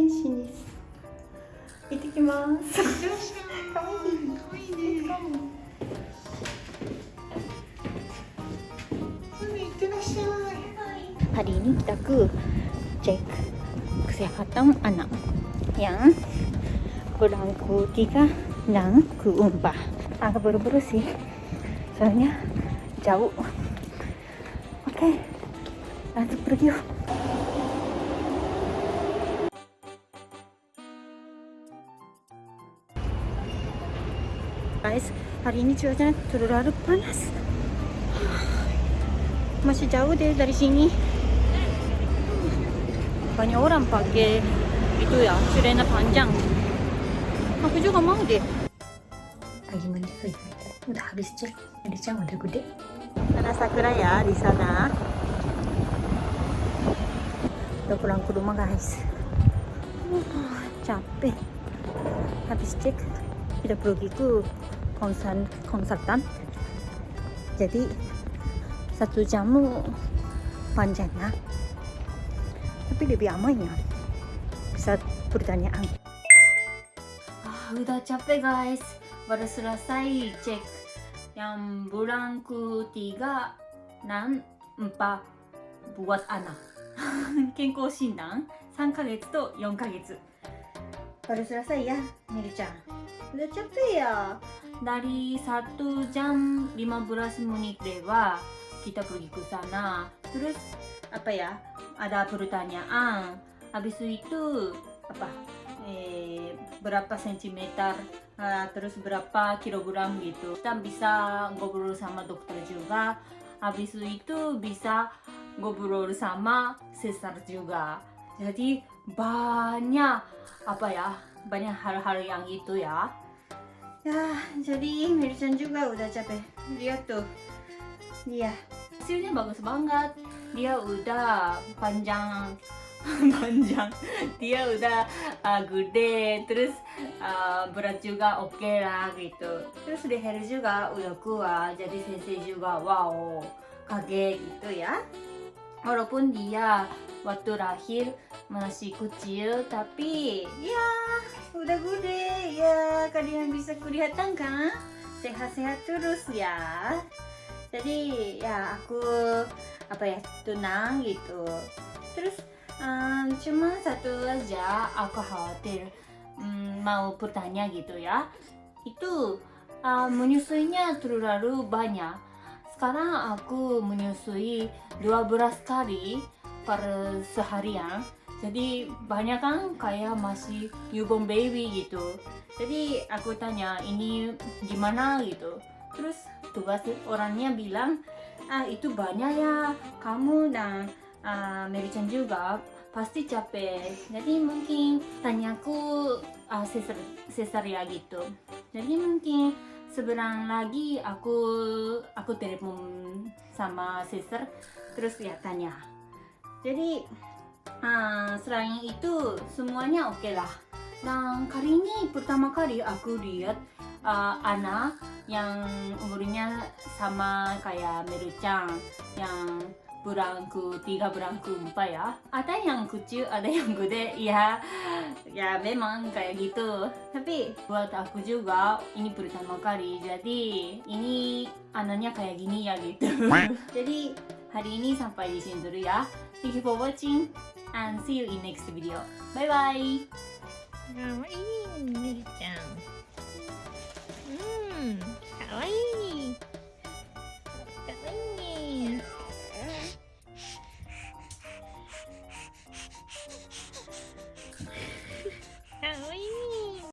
3、4ヶ月検診です行ってきますかわいいかわいいねいってらっしゃい hari ini kita ke cek kesehatan anak yang berangku tiga dan keempat agak buru-buru sih soalnya jauh oke lanjut pergi yuk Guys. Hari ini cuacanya terlalu panas. Masih jauh deh dari sini. Banyak orang pakai itu ya celana panjang. Aku juga mau deh. Lagi mandi oh, udah habis cek jadi cang udah gede. Ada sakura ya di sana. Udah pulang ke rumah guys. Uh, capek. Habis cek kita pergi ke konsultan konsultan jadi satu jam panjangnya tapi lebih aman ya bisa pertanyaan ah, udah capek guys baru selesai cek yang bulan ketiga dan empat buat anak 健康診断3ヶ月と4ヶ月 baru selesai ya Miri-chan udah capek ya? Dari 1 jam 15 menit lewa kita pergi ke sana. Terus apa ya ada pertanyaan. Habis itu apa eh, berapa sentimeter uh, terus berapa kilogram gitu. Kita bisa ngobrol sama dokter juga. Habis itu bisa ngobrol sama sesar juga. Jadi banyak apa ya banyak hal-hal yang itu ya ya jadi Mirisan juga udah capek lihat tuh Iya, hasilnya bagus banget. Dia udah panjang, panjang. Dia udah uh, gede, terus uh, berat juga oke okay lah gitu. Terus leher juga udah kuat, jadi sensei juga wow kaget gitu ya. Walaupun dia waktu lahir masih kecil, tapi ya udah gede. Ya. Kalian bisa kelihatan kan? Sehat-sehat terus ya. Jadi ya aku apa ya tenang gitu. Terus um, cuma satu aja aku khawatir um, mau bertanya gitu ya. Itu uh, menyusuinya terlalu banyak. Sekarang aku menyusui 12 kali per seharian jadi banyak kan kayak masih newborn baby gitu. Jadi aku tanya ini gimana? gitu. Terus tugas orangnya bilang ah itu banyak ya kamu dan uh, Mary Chan juga pasti capek. Jadi mungkin tanyaku uh, sesar, sesar ya gitu. Jadi mungkin seberang lagi aku aku telepon sama sister terus ya tanya. Jadi uh, selain itu semuanya oke okay lah. Dan kali ini pertama kali aku lihat uh, anak yang umurnya sama kayak Merucang yang bulan tiga bulan empat ya. Ada yang kecil ada yang gede ya ya memang kayak gitu. Tapi buat aku juga ini pertama kali. Jadi ini anaknya kayak gini ya gitu. Jadi hari ini sampai di sini dulu ya. Thank you for watching and see you in next video bye bye かわいい、ねるちゃん。うん、かわいい。